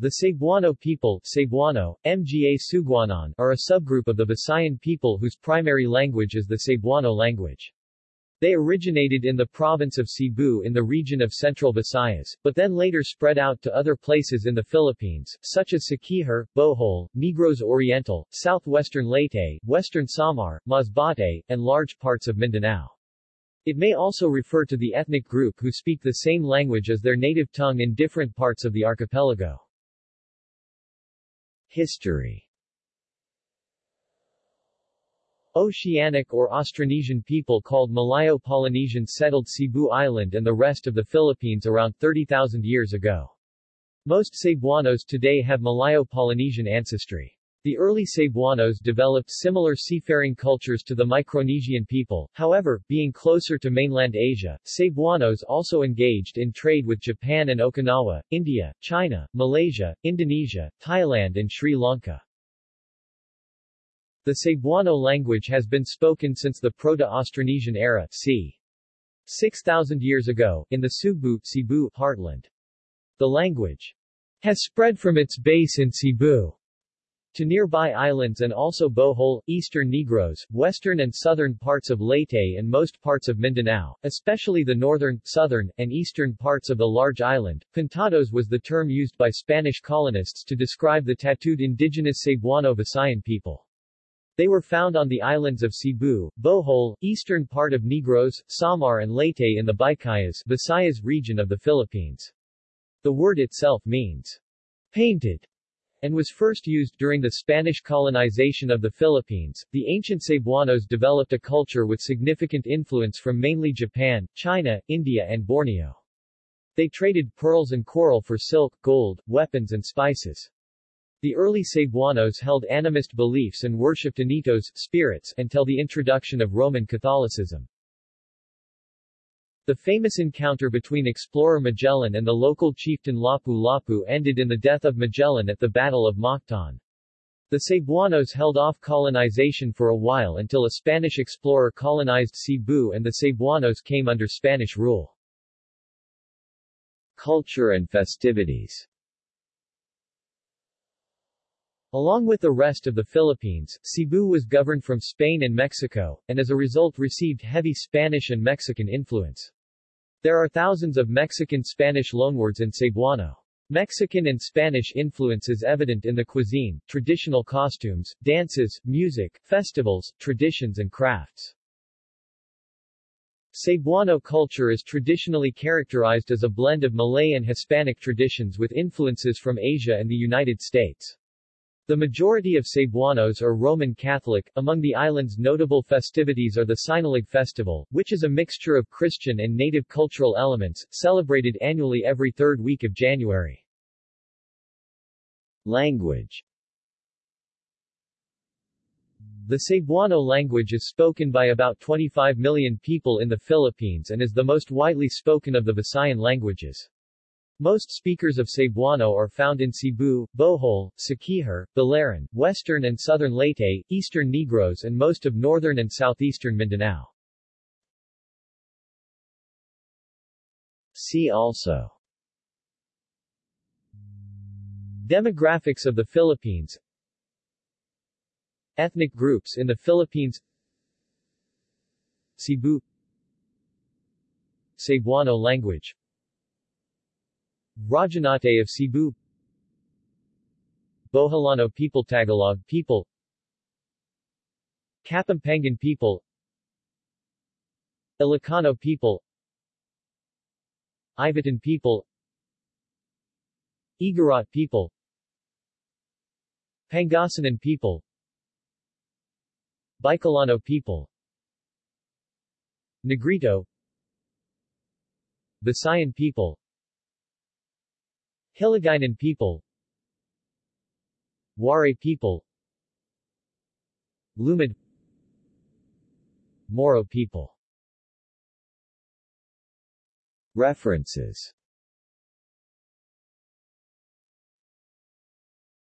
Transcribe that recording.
The Cebuano people Cebuano, Mga Sugbuanon, are a subgroup of the Visayan people whose primary language is the Cebuano language. They originated in the province of Cebu in the region of Central Visayas, but then later spread out to other places in the Philippines, such as Siquijor, Bohol, Negros Oriental, southwestern Leyte, western Samar, Masbate, and large parts of Mindanao. It may also refer to the ethnic group who speak the same language as their native tongue in different parts of the archipelago. History Oceanic or Austronesian people called Malayo-Polynesian settled Cebu Island and the rest of the Philippines around 30,000 years ago. Most Cebuanos today have Malayo-Polynesian ancestry. The early Cebuanos developed similar seafaring cultures to the Micronesian people, however, being closer to mainland Asia, Cebuanos also engaged in trade with Japan and Okinawa, India, China, Malaysia, Indonesia, Thailand and Sri Lanka. The Cebuano language has been spoken since the Proto-Austronesian era c. 6,000 years ago, in the Sugbu Cebu heartland. The language has spread from its base in Cebu to nearby islands and also Bohol, eastern Negros, western and southern parts of Leyte and most parts of Mindanao, especially the northern, southern, and eastern parts of the large island. Pintados was the term used by Spanish colonists to describe the tattooed indigenous Cebuano Visayan people. They were found on the islands of Cebu, Bohol, eastern part of Negros, Samar and Leyte in the Visayas, Visayas region of the Philippines. The word itself means painted and was first used during the Spanish colonization of the Philippines. The ancient Cebuanos developed a culture with significant influence from mainly Japan, China, India and Borneo. They traded pearls and coral for silk, gold, weapons and spices. The early Cebuanos held animist beliefs and worshipped anitos, spirits, until the introduction of Roman Catholicism. The famous encounter between explorer Magellan and the local chieftain Lapu-Lapu ended in the death of Magellan at the Battle of Mactan. The Cebuanos held off colonization for a while until a Spanish explorer colonized Cebu and the Cebuanos came under Spanish rule. Culture and festivities Along with the rest of the Philippines, Cebu was governed from Spain and Mexico, and as a result received heavy Spanish and Mexican influence. There are thousands of Mexican-Spanish loanwords in Cebuano. Mexican and Spanish influence is evident in the cuisine, traditional costumes, dances, music, festivals, traditions and crafts. Cebuano culture is traditionally characterized as a blend of Malay and Hispanic traditions with influences from Asia and the United States. The majority of Cebuanos are Roman Catholic. Among the island's notable festivities are the Sinulog Festival, which is a mixture of Christian and native cultural elements, celebrated annually every third week of January. Language The Cebuano language is spoken by about 25 million people in the Philippines and is the most widely spoken of the Visayan languages. Most speakers of Cebuano are found in Cebu, Bohol, Siquijor, Biliran, western and southern Leyte, eastern Negros and most of northern and southeastern Mindanao. See also Demographics of the Philippines Ethnic groups in the Philippines Cebu Cebuano language Rajahnate of Cebu Boholano people Tagalog people. Kapampangan people. Ilocano people. Ivatan people. Igorot people. Pangasinan people. Bicolano people. Negrito. Visayan people Hiligaynon people Waray people Lumad Moro people. References